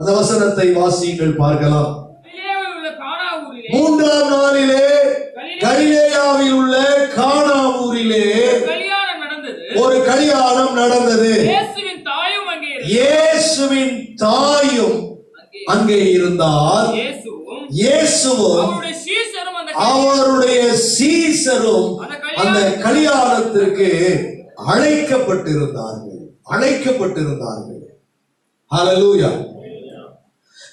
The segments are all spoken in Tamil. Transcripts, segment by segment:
அந்த வசனத்தை வாசியுங்கள் பார்க்கலாம். மூன்றாம் நாளிலே கலிலேயாவில் உள்ள கானா ஊரிலே கல்யாணம் நடந்தது. ஒரு கல்யாணம் நடந்தது. இயேசுவின் தாயும் அங்கே இருந்தார். இயேசுவும் அவருடைய சீசரும் அந்த கல்யாணத்திற்கு அழைக்கப்பட்டிருந்தார்கள். அழைக்கப்பட்டிருந்தார்கள். ஹalleluya.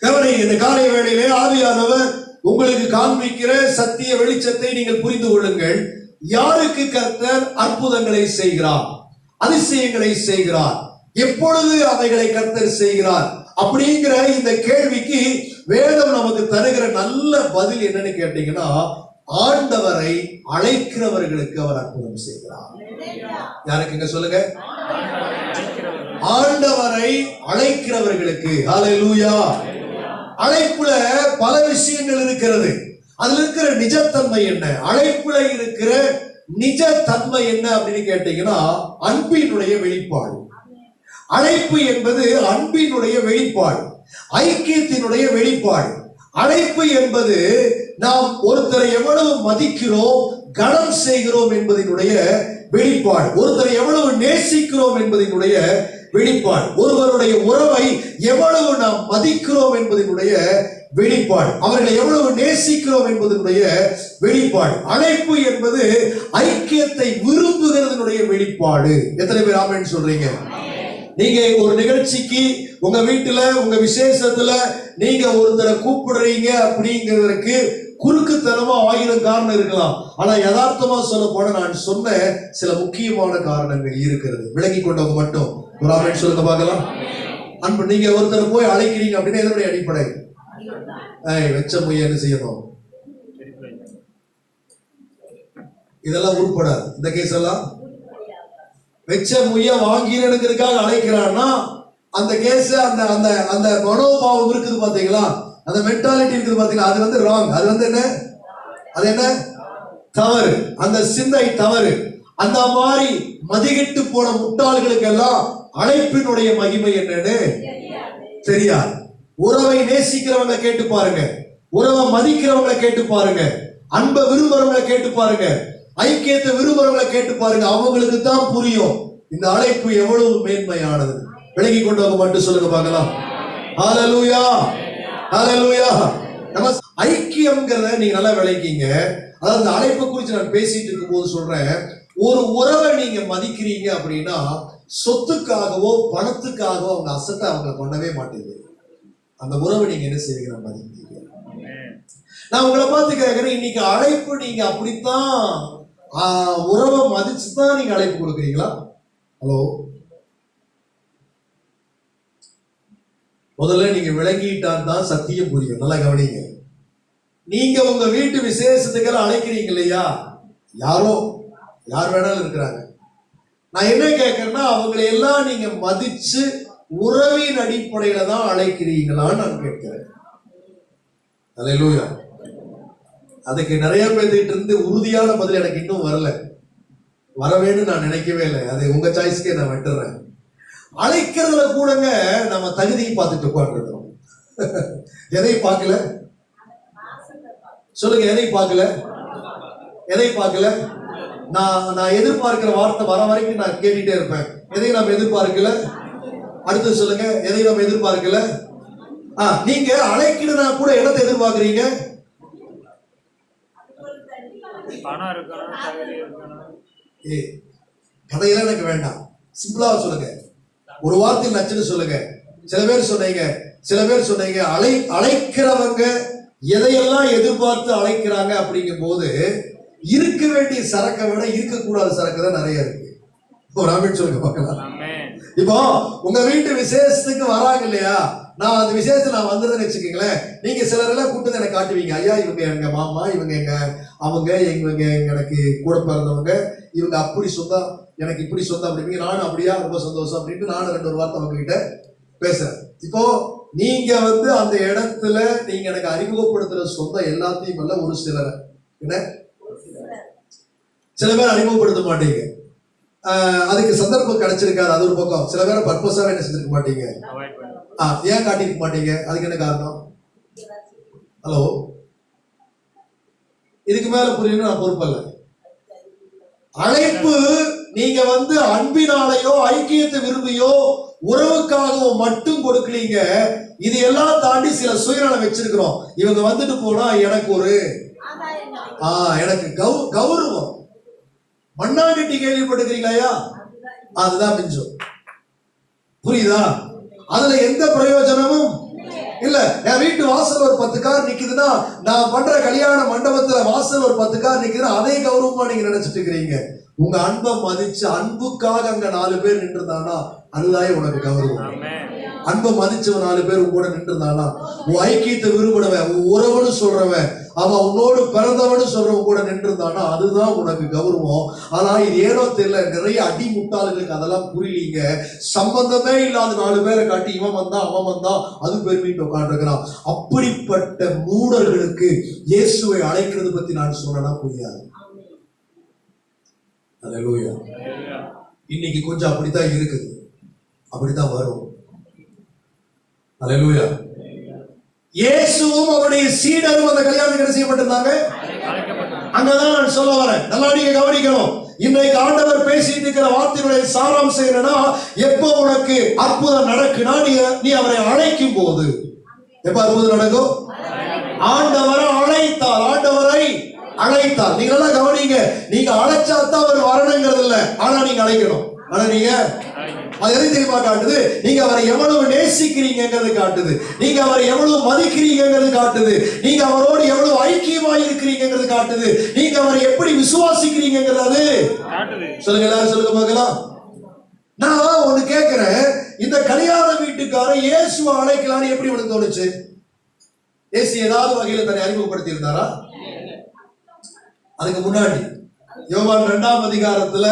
கவனி இந்த காலை வேளையிலே ஆவியானவர் உங்களுக்கு காண்பிக்கிற சத்திய வெளிச்சத்தை நீங்கள் புரிந்து கொள்ளுங்கள். யாருக்கு கர்த்தர் அற்புதங்களை செய்கிறார்? அதிசயங்களை செய்கிறார். எப்பொழுது அவைகளை கர்த்தர் செய்கிறார்? அப்படிங்கிற இந்த கேள்விக்கு வேதம் நமக்கு தருகிற நல்ல பதில் என்னன்னு கேட்டீங்கன்னா ஆண்டவரை அழைக்கிறவர்களுக்கு அவர் அற்புதம் செய்கிறார். யாருக்குங்க சொல்லுங்க? ஆண்டவரை அழைக்கிறவர்களுக்கு. ஹalleluya அழைப்புல பல விஷயங்கள் இருக்கிறது. அதுல இருக்கிற நிஜத்தன்மை என்ன? அழைப்புல இருக்கிற நிஜ தன்மை என்ன அப்படின்னு கேட்டீங்கன்னா அன்பினுடைய வெளிப்பாடு. அழைப்பு என்பது அன்பினுடைய வெளிப்பாடு. ஐக்கியத்தினுடைய வெளிப்பாடு. அழைப்பு என்பது நாம் ஒருத்தரை எவ்வளவு மதிக்கிறோம் கனம் செய்கிறோம் என்பதனுடைய வெளிப்பாடு. ஒருத்தரை எவ்வளவு நேசிக்கிறோம் என்பதனுடைய வெளிப்பாடு. ஒருவருடைய உறவை எவ்வளவு நாம் மதிக்கிறோம் என்பதனுடைய வெளிப்பாடு. அவர்களை எவ்வளவு நேசிக்கிறோம் என்பதனுடைய வெளிப்பாடு. அழைப்பு என்பது ஐக்கியத்தை விரும்புகிறதனுடைய வெளிப்பாடு. எத்தனை பேர் ஆமென்னு சொல்றீங்க? நீங்க ஒரு நிகழ்ச்சிக்கு உங்க வீட்டுல உங்க விசேஷத்துல நீங்க ஒருத்தரை கூப்பிடுறீங்க அப்படிங்கிறதுக்கு குறுக்குத்தனமா ஆயிரம் காரணம் இருக்கலாம். ஆனா யதார்த்தமா சொல்ல போன நான் சொன்ன சில முக்கியமான காரணங்கள் இருக்கிறது. விளங்கி கொண்டவங்க மட்டும். ஒரு அமைச்சு சொல்லுங்க பார்க்கலாம். அன்பு நீங்க ஒருத்தரை போய் அழைக்கிறீங்க அப்படின்னா எதனுடைய அடிப்படை? ஏய் வெச்ச முய என்ன செய்யணும்? இதெல்லாம் உருப்படாது. இந்த கேஸ் எல்லாம்? வெச்ச முய்ய வாங்கிறனுங்கிறதுக்காக அழைக்கிறான்னா அந்த கேஸ் அந்த அந்த அந்த மனோபாவம் இருக்குது பாத்தீங்களா அந்த மென்டாலிட்டி இருக்குது பாத்தீங்களா? அது வந்து ராங் அது வந்து என்ன? அது என்ன? தவறு. அந்த சிந்தை தவறு. அந்த மாதிரி மதிகிட்டு போன முட்டாள்களுக்கெல்லாம் அழைப்பினுடைய மகிமை என்னன்னு தெரியாது. உறவை நேசிக்கிறவங்க கேட்டு பாருங்க. உறவை மதிக்கிறவங்களை கேட்டு பாருங்க. அன்பை விரும்புறவங்களை கேட்டு பாருங்க. ஐக்கியத்தை விரும்புறவங்களை கேட்டு பாருங்க. அவங்களுக்கு தான் புரியும். இந்த அழைப்பு எவ்வளவு மேன்மையானது. விலகி கொண்டவங்க மட்டும் சொல்லுங்க பார்க்கலாம். ஹalleluya ஐக்கியம்ங்கிறத நீங்க நல்லா விளக்கிங்க. அதாவது அந்த அழைப்பை குறித்து நான் பேசிட்டு இருக்கும்போது சொல்றேன். ஒரு உறவை நீங்க மதிக்கிறீங்க அப்படின்னா சொத்துக்காகவோ பணத்துக்காகவோ அவங்க அசட்டை அவங்க பண்ணவே மாட்டேங்குது. அந்த உறவை நீங்க என்ன செய்வீங்க? மதிக்கிறீங்க. நான் உங்களை பார்த்து கேட்குறேன் இன்னைக்கு அழைப்பு நீங்க அப்படித்தான் உறவை மதிச்சு தான் நீங்க அழைப்பு கொடுக்குறீங்களா? ஹலோ முதல்ல நீங்க விளங்கிட்டான் தான் சத்தியம் புரியும். நல்லா கவனிங்க. நீங்க உங்க வீட்டு விசேஷத்துக்கெல்லாம் அழைக்கிறீங்க இல்லையா? யாரோ யார் வேணாலும் இருக்கிறாங்க. நான் என்ன கேட்கறேன்னா அவங்களை எல்லாம் நீங்க மதிச்சு உறவின் அடிப்படையில தான் அழைக்கிறீங்களான்னு நான் கேட்கிறேன். அல்லேலூயா அதுக்கு நிறைய பேர்த்துக்கிட்ட இருந்து உறுதியான பதில் எனக்கு இன்னும் வரல. வரவேன்னு நான் நினைக்கவே இல்லை. அது உங்க சாய்ஸ்க்கே நான் விட்டுறேன். அழைக்கிறதுல கூடங்க நம்ம தகுதியை பார்த்துட்டு உட்காந்துருக்கோம் எதை பார்க்கல? சொல்லுங்க எதை பார்க்கல? எதை பார்க்கல? நான் நான் எதிர்பார்க்கிற வார்த்தை வர வரைக்கும் நான் கேட்டுட்டே இருப்பேன். எதையும் நம்ம எதிர்பார்க்கல? அடுத்து சொல்லுங்க எதையும் நம்ம எதிர்பார்க்கல? ஆ நீங்க அழைக்கணும்னா கூட இடத்தை எதிர்பார்க்கறீங்க? கதையெல்லாம் எனக்கு வேண்டாம். சிம்பிளா சொல்லுங்க. ஒரு வார்த்தையில் நச்சுன்னு சொல்லுங்க. சில பேர் சொன்னீங்க சில பேர் சொன்னீங்க அழை அழைக்கிறவங்க எதையெல்லாம் எதிர்பார்த்து அழைக்கிறாங்க அப்படிங்கும் போது இருக்க வேண்டிய சரக்கை விட இருக்கக்கூடாத சரக்கு தான் நிறைய இருக்கு. ஒரு ஆமென் சொல்லுங்க பார்க்கலாம். இப்போ உங்க வீட்டு விசேஷத்துக்கு வராங்க இல்லையா? நான் அந்த விசேஷத்துக்கு நான் வந்ததுன்னு வச்சுக்கோங்களேன். நீங்க சிலர் எல்லாம் கூட்டு எனக்கு காட்டுவீங்க. ஐயா இவங்க எங்க மாமா இவங்க எங்க அவங்க இவங்க எனக்கு கூட பிறந்தவங்க இவங்க அப்படி சொந்தம் எனக்கு இப்படி சொந்தம் அப்படிங்க நானும் அப்படியா ரொம்ப சந்தோஷம் அப்படின்ட்டு நானும் ரெண்டு ஒரு வார்த்தை உங்ககிட்ட பேசுறேன். இப்போ நீங்க வந்து அந்த இடத்துல நீங்க எனக்கு அறிமுகப்படுத்துற சொந்தம் எல்லாத்தையும் அல்ல ஒரு சிலரை. என்ன? சில பேர் அறிமுகப்படுத்த மாட்டீங்க. அதுக்கு சந்தர்ப்பம் கிடைச்சிருக்காது அது ஒரு பக்கம். சில பேரை பர்பஸாக என்ன செஞ்சிருக்க மாட்டீங்க? ஆ ஏன் காட்டிக்க மாட்டீங்க? அதுக்கு என்ன காரணம்? ஹலோ இதுக்கு மேல புரியணும் நான் பொறுப்பல்ல. அழைப்பு நீங்க வந்து அன்பினாலேயோ ஐக்கியத்தை விரும்பியோ உறவுக்காகவோ மட்டும் கொடுக்கலீங்க. இது எல்லாம் தாண்டி சில சுயநலம் வச்சிருக்கிறோம். இவங்க வந்துட்டு போனா எனக்கு ஒரு ஆஹ் எனக்கு கௌ கௌரவம். மண்ணாங்கட்டி கேள்விப்பட்டிருக்கீங்களா அதுதான் மிஞ்சம். புரியுதா? அதுல எந்த பிரயோஜனமும் இல்ல. என் வீட்டு வாசல் ஒரு பத்து கார் நிக்குதுன்னா நான் பண்ற கல்யாண மண்டபத்துல வாசல் ஒரு பத்து கார் நிக்குதுன்னா அதே கௌரவமா நீங்க நினைச்சிட்டு இருக்கிறீங்க. உங்க அன்பை மதிச்சு அன்புக்காக அங்க நாலு பேர் நின்றுருந்தானா அதுதான் உனக்கு கௌரவம். அன்பை மதிச்சவன் நாலு பேர் கூட நின்றுருந்தானா உன் ஐக்கியத்தை விரும்பினவன் உன் உறவுன்னு சொல்றவன் அவன் உன்னோடு பிறந்தவனு சொல்றவன் கூட நின்றுருந்தானா அதுதான் உனக்கு கௌரவம். ஆனா இது ஏனோ தெரியல நிறைய அடி முட்டாளுகளுக்கு அதெல்லாம் புரியலீங்க. சம்பந்தமே இல்லாத நாலு பேரை காட்டி இவன் வந்தான் அவன் வந்தான் அது பெருமிட்டு உட்காந்துருக்கிறான் அப்படிப்பட்ட மூடர்களுக்கு இயேசுவை அழைக்கிறது பத்தி நான் சொன்னா புரியாது. அல்லேலூயா இன்னைக்கு கொஞ்சம் அப்படித்தான் இருக்குது. அப்படித்தான் வரும். அல்லேலூயா இயேசுவும் அவருடைய சீடரும் அந்த கல்யாணத்துக்கு என்ன செய்யப்பட்டிருந்தாங்க? அங்கதான் நான் சொல்ல வரேன். நல்லா நீங்க கவனிக்கணும். இன்றைக்கு ஆண்டவர் பேசிட்டு இருக்கிற வார்த்தையுடைய சாராம்சம் என்னன்னா எப்போ உனக்கு அற்புதம் நடக்குனா நீ நீ அவரை அழைக்கும் போது எப்ப அற்புதம் நடக்கும்? ஆண்டவரை அழைத்தால் ஆண்டவரை அழைத்தார் நீங்க நல்லா கவனிங்க நீங்க அழைச்சா தான் அவர் வரணுங்கிறது இல்ல. ஆனா நீங்க அழைக்கணும். ஆனா நீங்க அது எதை தெரியுமா காட்டுது? நீங்க அவரை எவ்வளவு நேசிக்கிறீங்கிறது காட்டுது. நீங்க அவரை எவ்வளவு மதிக்கிறீங்கிறது காட்டுது. நீங்க அவரோடு எவ்வளவு ஐக்கியமா இருக்கிறீங்கிறது காட்டுது. நீங்க அவரை எப்படி விசுவாசிக்கிறீங்கிறது சொல்லுங்க எல்லாரும் சொல்லுங்க பார்க்கலாம். நான் ஒண்ணு கேட்கிறேன். இந்த கல்யாண வீட்டுக்காரன் இயேசுவை அழைக்கலாம்னு எப்படி உனக்கு தோணுச்சு? இயேசு ஏதாவது வகையில தன்னை அறிமுகப்படுத்தி இருந்தாரா அதுக்கு முன்னாடி. யோவான் இரண்டாம் அதிகாரத்துல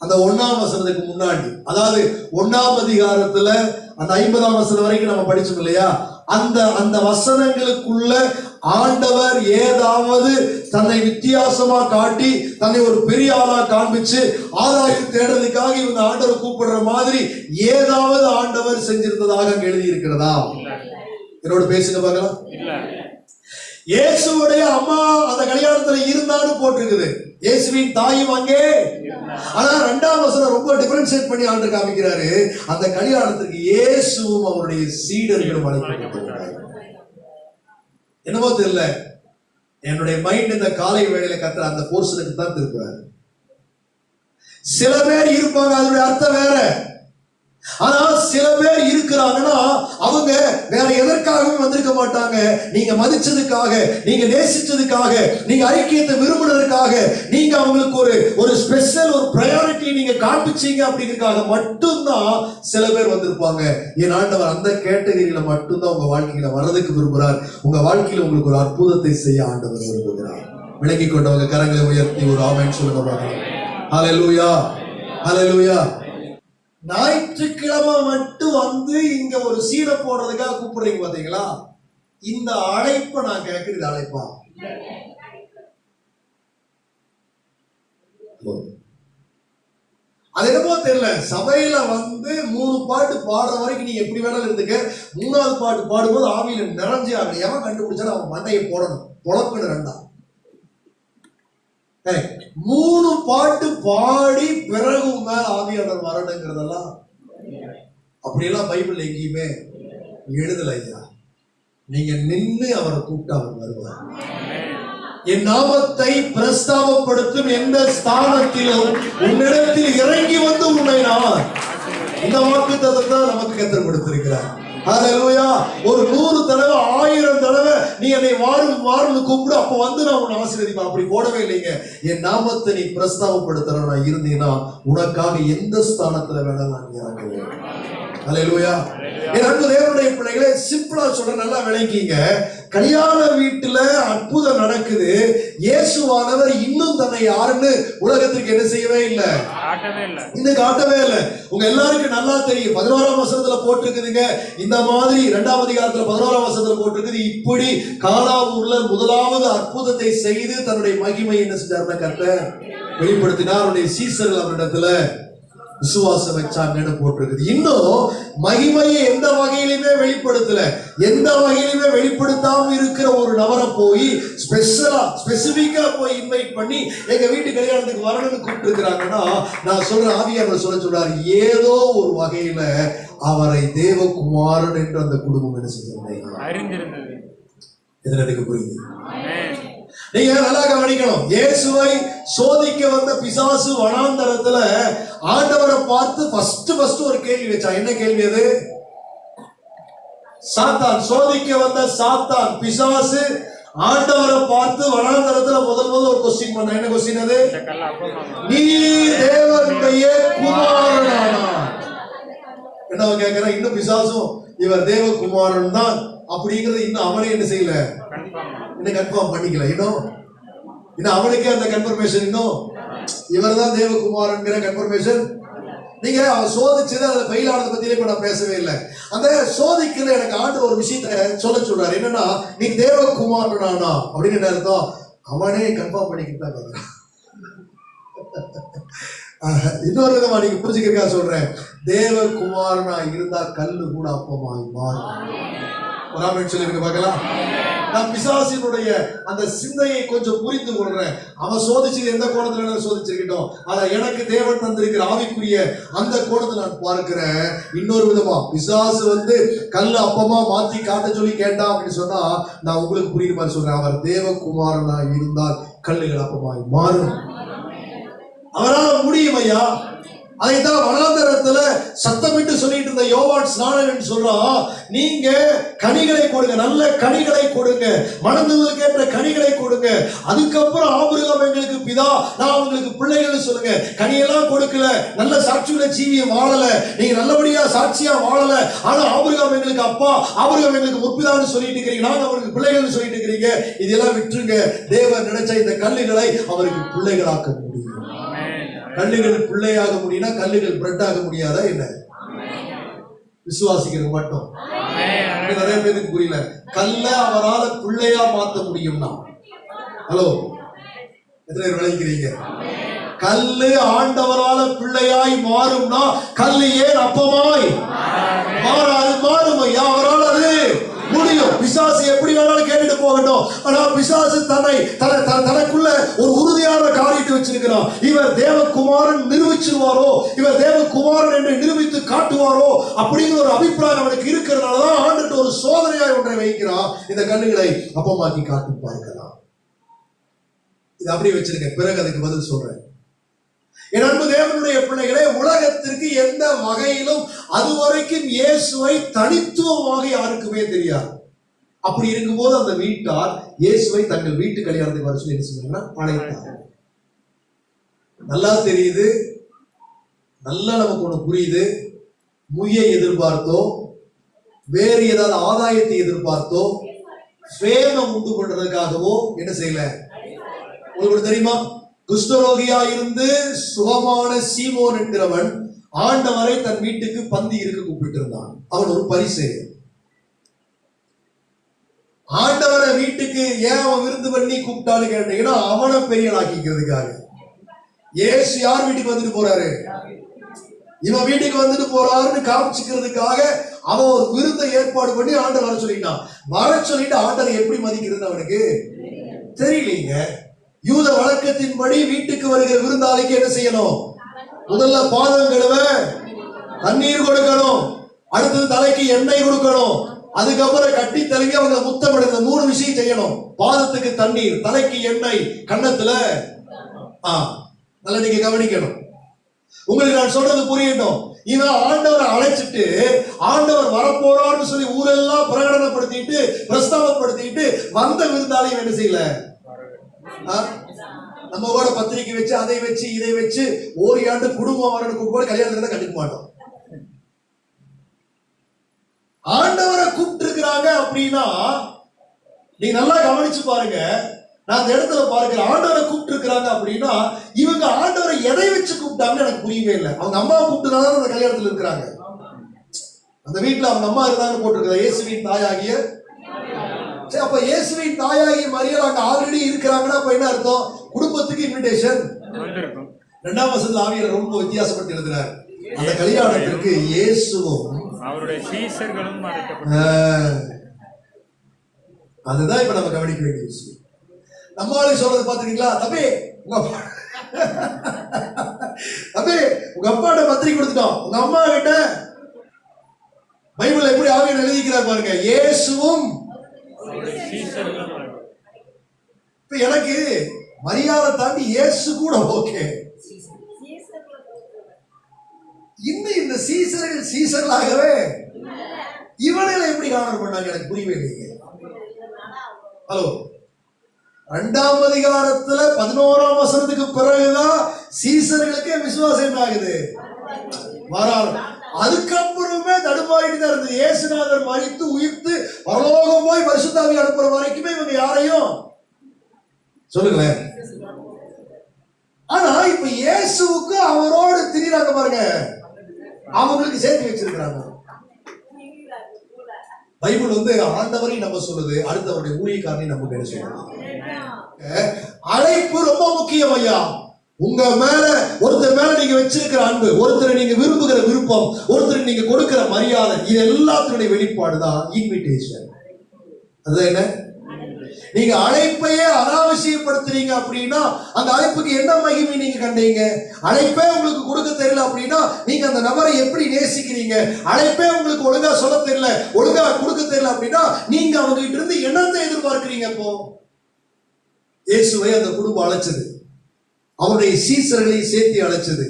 அந்த ஒண்ணாம் வசனத்துக்கு முன்னாடி. அதாவது ஒண்ணாம் அதிகாரத்துல அந்த ஐம்பதாம் வசனம் வரைக்கும் நம்ம படிச்சோம் இல்லையா? அந்த அந்த வசனங்களுக்குள்ள ஆண்டவர் ஏதாவது தன்னை வித்தியாசமா காட்டி தன்னை ஒரு பெரிய ஆளா காண்பிச்சு ஆதாயம் தேடுறதுக்காக இவங்க ஆண்டவர் கூப்பிடுற மாதிரி ஏதாவது ஆண்டவர் செஞ்சிருந்ததாக அங்க எழுதி இருக்கிறதா என்னோட பேசுங்க பார்க்கலாம். இயேசுடைய அம்மா அந்த கல்யாணத்துல இருந்தான்னு போட்டிருக்குது. இயேசுவின் தாயும் அங்கே. ஆனா ரெண்டாம் வசனம் ரொம்ப டிஃபரன்ஷியேட் பண்ணி ஆண்டு காமிக்கிறாரு. அந்த கல்யாணத்துக்கு இயேசுவும் அவருடைய சீடர்களும் அழைக்கப்பட்டிருக்கிறார் என்னமோ தெரியல. என்னுடைய மைண்ட் இந்த காலை வேளையில கத்துற அந்த போர்ஷனுக்கு தான் திருப்புறாரு. சில பேர் இருப்பாங்க அதனுடைய அர்த்தம் வேற. ஆனா சில பேர் இருக்கிறாங்கன்னா அவங்க வேற எதற்காகவும் வந்திருக்க மாட்டாங்க. நீங்க மதிச்சதுக்காக நீங்க நேசிச்சதுக்காக நீங்க ஐக்கியத்தை விரும்புனதற்காக நீங்க அவங்களுக்கு ஒரு ஒரு ஸ்பெஷல் ஒரு ப்ரையாரிட்டி நீங்க காண்பிச்சீங்க அப்படிங்கிறதுக்காக மட்டும்தான் சில பேர் வந்திருப்பாங்க. என் ஆண்டவர் அந்த கேட்டகரியில மட்டும்தான் உங்க வாழ்க்கையில வர்றதுக்கு விரும்புறார். உங்க வாழ்க்கையில உங்களுக்கு ஒரு அற்புதத்தை செய்ய ஆண்டவர் விரும்புகிறார். விளங்கி கொண்டவங்க கரங்களை உயர்த்தி ஒரு ஆமைன்னு சொல்லுங்க பார்க்கலாம். ஹalleluya ஹalleluya ஞாயிற்றுக்கிழமை மட்டும் வந்து இங்க ஒரு சீடை போடுறதுக்காக கூப்பிடுறீங்க பாத்தீங்களா? இந்த அழைப்பை நான் கேட்கறது அழைப்பா. அது என்னமோ தெரியல. சபையில வந்து மூணு பாட்டு பாடுற வரைக்கும் நீ எப்படி வேணாலும் இருந்துக்க. மூணாவது பாட்டு பாடும்போது ஆவியில நிறைஞ்சு அவன் எவன் கண்டுபிடிச்சாலும் அவன் மண்டையை போடணும். பொழப்புன்னு ரெண்டா. மூணு பாட்டு பாடி பிறகு மேல ஆவியாளர் வரணுங்கிறதெல்லாம் அப்படியெல்லாம் பைபிள் எங்கேயுமே எழுதல ஐயா. நீங்க நின்னு அவரை கூப்பிட்டு அவர் வருவார். என் நாமத்தை பிரஸ்தாபப்படுத்தும் எந்த ஸ்தானத்திலும் உன்னிடத்தில் இறங்கி வந்து உன்னை நான். இந்த வாக்கு தான் நமக்கு கத்தர் கொடுத்திருக்கிறார். ஒரு நூறு தடவை ஆயிரம் தடவை நீ என்னை வாரும் வாரும்னு கூப்பிடு அப்ப வந்து நான் உன்னை ஆசீர்வதிப்பேன். அப்படி போடவே இல்லைங்க. என் நாமத்தை நீ பிரஸ்தாபப்படுத்துறவனா இருந்தீங்கன்னா உனக்காக எந்த ஸ்தானத்துல வேணாலும் நான் இறங்குவேன். ஹalleluya என் அன்பு தேவனுடைய பிள்ளைகளே சிம்பிளா சொல்ற நல்லா விளங்கிங்க. கல்யாண வீட்டுல அற்புதம் நடக்குது. இயேசுவானவர் இன்னும் தன்னை யாருன்னு உலகத்துக்கு என்ன செய்யவே இல்லை. இந்த காட்டவே இல்லை. உங்க எல்லாருக்கும் நல்லா தெரியும். பதினோராம் வசனத்துல போட்டிருக்குதுங்க. இந்த மாதிரி இரண்டாம் அதிகாரத்துல பதினோராம் வசனத்துல போட்டிருக்குது. இப்படி காலாவூர்ல முதலாவது அற்புதத்தை செய்து தன்னுடைய மகிமை என்ன செஞ்சாருன்னா கத்த வெளிப்படுத்தினார். அவருடைய சீசர்கள் அவரிடத்துல விசுவாசம் வச்சாங்கன்னு போட்டிருக்குது. இன்னும் மகிமையை எந்த வகையிலுமே வெளிப்படுத்தல. எந்த வகையிலுமே வெளிப்படுத்தாம இருக்கிற ஒரு நபரை போய் ஸ்பெஷலா ஸ்பெசிபிக்கா போய் இன்வைட் பண்ணி எங்க வீட்டு கல்யாணத்துக்கு வரணும்னு கூப்பிட்டு இருக்கிறாங்கன்னா நான் சொல்ற ஆவியாளர் சொல்ல சொல்றாரு ஏதோ ஒரு வகையில அவரை தேவகுமாரன் என்று அந்த குடும்பம் என்ன அறிந்திருந்தது. இதுல எனக்கு புரியுது. நீங்க நல்லா கவனிக்கணும். இயேசுவை சோதிக்க வந்த பிசாசு வனாந்தரத்துல ஆண்டவரை பார்த்து ஃபர்ஸ்ட் ஃபர்ஸ்ட் ஒரு கேள்வி வச்சா என்ன கேள்வி அது? சாத்தான் சோதிக்க வந்த சாத்தான் பிசாசு ஆண்டவரை பார்த்து வனாந்தரத்துல முதல் முதல் ஒரு கொஸ்டின் பண்ண என்ன கொஸ்டின் அது? நீ தேவனுடைய குமாரனானா? என்ன அவன் கேட்கிறான் இன்னும் பிசாசும் இவர் தேவகுமாரன் தான். அப்படிங்கறது இன்னும் அவனே என்ன செய்யல? இன்னும் கன்ஃபார்ம் பண்ணிக்கல. இன்னும் இன்னும் அவனுக்கே அந்த கன்ஃபர்மேஷன் இன்னும் இவர் தான் தேவகுமாரன்கிற கன்ஃபர்மேஷன் நீங்க சோதிச்சது அதை ஃபெயில் ஆனதை பத்தியே இப்ப நான் பேசவே இல்லை. அந்த சோதிக்கிற எனக்கு ஆண்டு ஒரு விஷயத்த சொல்ல சொல்றாரு. என்னன்னா நீ தேவகுமாரனானா? அப்படின்னு அர்த்தம்? அவனே கன்ஃபார்ம் பண்ணிக்கிட்டு தான் கேட்கிறான் இன்னொரு விதமா நீங்க புரிஞ்சுக்கிறக்கா சொல்றேன். தேவகுமாரனா இருந்தா கல்லு கூட அப்பமாய் மாறும். ஒரு ஆமென் பார்க்கலாம். நான் பிசாசினுடைய அந்த சிந்தையை கொஞ்சம் புரிந்து கொள்றேன். அவன் சோதிச்சது எந்த கோணத்துல வேணாலும் சோதிச்சிருக்கட்டும்? ஆனா எனக்கு தேவன் தந்திருக்கிற ஆவிக்குரிய அந்த கோணத்தை நான் பார்க்கிறேன். இன்னொரு விதமா பிசாசு வந்து கல் அப்பமா மாத்தி காட்ட சொல்லி கேட்டான் அப்படின்னு சொன்னா நான் உங்களுக்கு புரியுற மாதிரி சொல்றேன். அவர் தேவகுமாரனா இருந்தால் கல்லுகள் அப்பமாய் மாறும். அவரால் முடியும் ஐயா. அதைத்தான் வனாந்தரத்துல சத்தமிட்டு சொல்லிட்டு இருந்த யோவான் ஸ்நானன் சொல்றான் நீங்க கனிகளை கொடுங்க நல்ல கனிகளை கொடுங்க. மணந்துதலுக்கு ஏற்ற கனிகளை கொடுங்க. அதுக்கப்புறம் ஆபிரகாம் எங்களுக்கு பிதா நான் உங்களுக்கு பிள்ளைகள் சொல்லுங்க. கனியெல்லாம் கொடுக்கல நல்ல சாட்சியுள்ள ஜீவியம் வாழல. நீங்க நல்லபடியா சாட்சியா வாழல. ஆனா ஆபிரகாம் எங்களுக்கு அப்பா ஆபிரகாம் எங்களுக்கு முற்பிதான்னு சொல்லிட்டு இருக்கிறீங்க. நாங்க அவருக்கு பிள்ளைகள் சொல்லிட்டு இருக்கிறீங்க. இதெல்லாம் விட்டுருங்க. தேவன் நினைச்ச இந்த கல்லுகளை அவருக்கு பிள்ளைகளாக்க முடியும். கல்லுகள் பிள்ளையாக முடியும்னா கல்லுகள் பிரெட் ஆக முடியாதா என்ன? விசுவாசிக்கிறது மட்டும். நிறைய பேருக்கு புரியல. கல்ல அவரால பிள்ளையா மாத்த முடியும்னா. ஹலோ. எத்தனை பேர் விளைக்கிறீங்க கல்லு ஆண்டவரால பிள்ளையாய் மாறும்னா கல்லு ஏன் அப்பமாய்? மாறாது மாறும் ஐயா. அவரால் முடியும். பிசாசு எப்படி வேணாலும் கேட்டுட்டு போகட்டும். ஆனா பிசாசு தன்னை தன தனக்குள்ள ஒரு உறுதியான காரியத்தை வச்சிருக்கிறான். இவர் தேவகுமாரன் நிரூபிச்சிருவாரோ? இவர் தேவகுமாரன் என்று நிரூபித்து காட்டுவாரோ? அப்படிங்கிற ஒரு அபிப்பிராயம் அவனுக்கு இருக்கிறதுனாலதான் ஆண்டுட்டு ஒரு சோதனையாய் ஒன்றை வைக்கிறான். இந்த கண்ணுகளை அப்பமாக்கி காட்டி பார்க்கலாம். இது அப்படியே வச்சிருக்க பிறகு அதுக்கு பதில் சொல்றேன். என் அன்பு தேவனுடைய பிள்ளைகளே உலகத்திற்கு எந்த வகையிலும் அதுவரைக்கும் இயேசுவை தனித்துவமாக யாருக்குமே தெரியாது. அப்படி இருக்கும்போது அந்த வீட்டார் இயேசுவை தங்கள் வீட்டு கல்யாணத்தை வர சொல்லி என்ன அழைத்தார் நல்லா தெரியுது. நல்லா நமக்கு ஒண்ணு புரியுது. முய்யை எதிர்பார்த்தோ வேறு ஏதாவது ஆதாயத்தை எதிர்பார்த்தோ ஃபேமம் உண்டு பண்றதுக்காகவோ என்ன செய்யல? உங்களுக்கு தெரியுமா? குஷ்டரோகியா இருந்து சுகமான சீமோன் என்கிறவன் ஆண்டவரை தன் வீட்டுக்கு பந்தி இருக்க கூப்பிட்டு இருந்தான் அவன் ஒரு பரிசு ஆண்டவரை வீட்டுக்கு ஏன் அவன் விருந்து பண்ணி கூப்பிட்டான்னு கேட்டீங்கன்னா அவனை பெரியனாக்கிக்கிறதுக்காக ஏசு யார் வீட்டுக்கு வந்துட்டு போறாரு? இவன் வீட்டுக்கு வந்துட்டு போறாருன்னு காமிச்சுக்கிறதுக்காக அவன் ஒரு விருந்தை ஏற்பாடு பண்ணி ஆண்டை வர சொல்லிட்டான். வர சொல்லிட்டு ஆண்டரை எப்படி மதிக்கிறது அவனுக்கு தெரியலீங்க. யூத வழக்கத்தின்படி வீட்டுக்கு வருகிற விருந்தாளிக்கு என்ன செய்யணும்? முதல்ல பாதம் கழுவ தண்ணீர் கொடுக்கணும். அடுத்தது தலைக்கு எண்ணெய் கொடுக்கணும். அதுக்கப்புறம் கட்டி தழுவி அவங்க முத்தம் இந்த மூணு விஷயம் செய்யணும். பாதத்துக்கு தண்ணீர் தலைக்கு எண்ணெய் கண்ணத்துல ஆ நல்லா நீங்க கவனிக்கணும். உங்களுக்கு நான் சொல்றது புரியட்டும். இவன் ஆண்டவரை அழைச்சிட்டு ஆண்டவர் வரப்போறான்னு சொல்லி ஊரெல்லாம் பிரகடனப்படுத்திட்டு பிரஸ்தாபப்படுத்திட்டு வந்த விருந்தாலையும் என்ன செய்யல? நம்ம கூட பத்திரிக்கை வச்சு அதை வச்சு இதை வச்சு ஓரியாண்டு குடும்பம் வரணும் கூப்பிட்டு கல்யாணத்துல தான் கண்டுக்க மாட்டோம். ஆண்டவரை கூப்பிட்டு இருக்கிறாங்க அப்படின்னா நீங்க நல்லா கவனிச்சு பாருங்க. நான் அந்த இடத்துல பார்க்கிறேன். ஆண்டவரை கூப்பிட்டு இருக்கிறாங்க அப்படின்னா இவங்க ஆண்டவரை எதை வச்சு கூப்பிட்டாங்கன்னு எனக்கு புரியவே இல்லை. அவங்க அம்மாவை கூப்பிட்டுதான் அந்த கல்யாணத்துல இருக்கிறாங்க. அந்த வீட்டுல அவங்க அம்மா இருந்தாங்க போட்டிருக்கிறா இயேசுவின் தாயாகிய சரி அப்ப இயேசுவின் தாயாகிய மரியாதை அங்க ஆல்ரெடி இருக்கிறாங்கன்னா அப்ப என்ன அர்த்தம்? குடும்பத்துக்கு இன்விடேஷன் ரெண்டாம் வசனத்துல ஆவியர் ரொம்ப வித்தியாசப்பட்டு எழுதுறாரு. அந்த கல்யாணத்திற்கு இயேசுவும் அவருடைய சீசர்களும் அதுதான் இப்ப நம்ம கவனிக்க வேண்டிய விஷயம். நம்மளால சொல்றது பாத்துக்கீங்களா தம்பி உங்க அப்பா தம்பி உங்க அப்பாட்ட பத்திரிக்கை கொடுத்துட்டோம். உங்க அம்மா கிட்ட பைபிள் எப்படி ஆவியன் எழுதிக்கிறார் பாருங்க. இயேசுவும் இப்ப எனக்கு மரியாதை தாண்டி இயேசு கூட ஓகே இன்னும் இந்த சீசர்கள் சீசர்களாகவே இவனை எப்படி ஆனர் பண்ணாங்க எனக்கு புரியவே இல்லைங்க ஹலோ ரெண்டாம் அதிகாரத்துல பதினோராம் வசனத்துக்கு பிறகுதான் சீசர்களுக்கே விசுவாசம் என்ன ஆகுது வராது. அதுக்கப்புறமே தடுமாறிட்டு தான் இருந்தது. இயேசுநாதர் மறித்து உயிர்த்து பரலோகம் போய் பரிசுத்தாவி அனுப்புற வரைக்குமே இவங்க யாரையும் சொல்லுங்களேன். ஆனா இப்ப இயேசுவுக்கு அவரோடு திரியிறாங்க பாருங்க. அவங்களுக்கு சேர்த்து வச்சிருக்கிறாங்க. பைபிள் வந்து ஆண்டவரை நம்ம சொல்லுது அடுத்தவருடைய ஊழியக்காரனை நம்ம பேர சொல்லுது. அழைப்பு ரொம்ப முக்கியம் ஐயா. உங்க மேல ஒருத்தர் மேல நீங்க வச்சிருக்கிற அன்பு ஒருத்தரை நீங்க விரும்புகிற விருப்பம் ஒருத்தர் நீங்க கொடுக்கிற மரியாதை இது எல்லாத்தினுடைய வெளிப்பாடு தான் இன்விடேஷன் அது என்ன? நீங்க அழைப்பையே அனாவசியப்படுத்துறீங்க அப்படின்னா அந்த அழைப்புக்கு என்ன மகிமை நீங்க கண்டீங்க? அழைப்பே உங்களுக்கு கொடுக்க தெரியல அப்படின்னா நீங்க அந்த நபரை எப்படி நேசிக்கிறீங்க? அழைப்பே உங்களுக்கு ஒழுங்கா சொல்ல தெரியல ஒழுங்கா கொடுக்க தெரியல அப்படின்னா நீங்க அவங்க கிட்ட இருந்து என்னத்தை எதிர்பார்க்கிறீங்க இப்போ? இயேசுவை அந்த குடும்பம் அழைச்சது. அவருடைய சீசர்களையும் சேர்த்து அழைச்சது.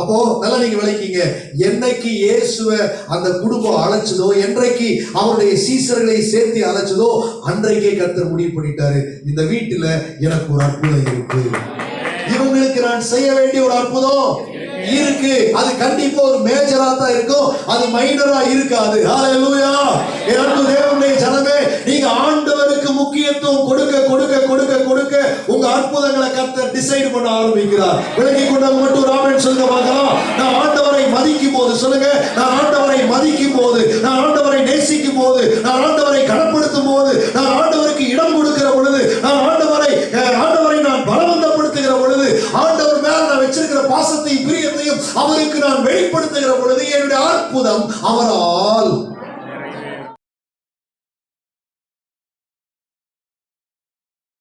அப்போ நல்லா நீங்க விளக்கிங்க. என்னைக்கு இயேசுவ அந்த குடும்பம் அழைச்சதோ என்றைக்கு அவருடைய சீசர்களை சேர்த்து அழைச்சதோ அன்றைக்கே கர்த்தர் முடிவு பண்ணிட்டாரு. இந்த வீட்டுல எனக்கு ஒரு அற்புதம் இருக்கு. இவங்களுக்கு நான் செய்ய வேண்டிய ஒரு அற்புதம் இருக்கு. அது கண்டிப்பா ஒரு மேஜரா தான் இருக்கும். அது மைனரா இருக்காது. ஹalleluya என் அன்பு தேவனுடைய முக்கியத்துவம் கொடுக்க கொடுக்க கொடுக்க கொடுக்க உங்க அற்புதங்களை கத்த டிசைட் பண்ண ஆரம்பிக்கிறார். விலகி கொண்டவங்க மட்டும் ராமன் சொல்லுங்க பார்க்கலாம். நான் ஆண்டவரை மதிக்கும் போது சொல்லுங்க. நான் ஆண்டவரை மதிக்கும் போது நான் ஆண்டவரை நேசிக்கும் போது நான் ஆண்டவரை கனப்படுத்தும் போது நான் ஆண்டவருக்கு இடம் கொடுக்கிற பொழுது நான் ஆண்டவரை அஹ், ஆண்டவரை நான் பலவந்தப்படுத்துகிற பொழுது ஆண்டவர் மேல நான் வச்சிருக்கிற பாசத்தையும் பிரியத்தையும் அவருக்கு நான் வெளிப்படுத்துகிற பொழுது என்னுடைய அற்புதம் அவரால்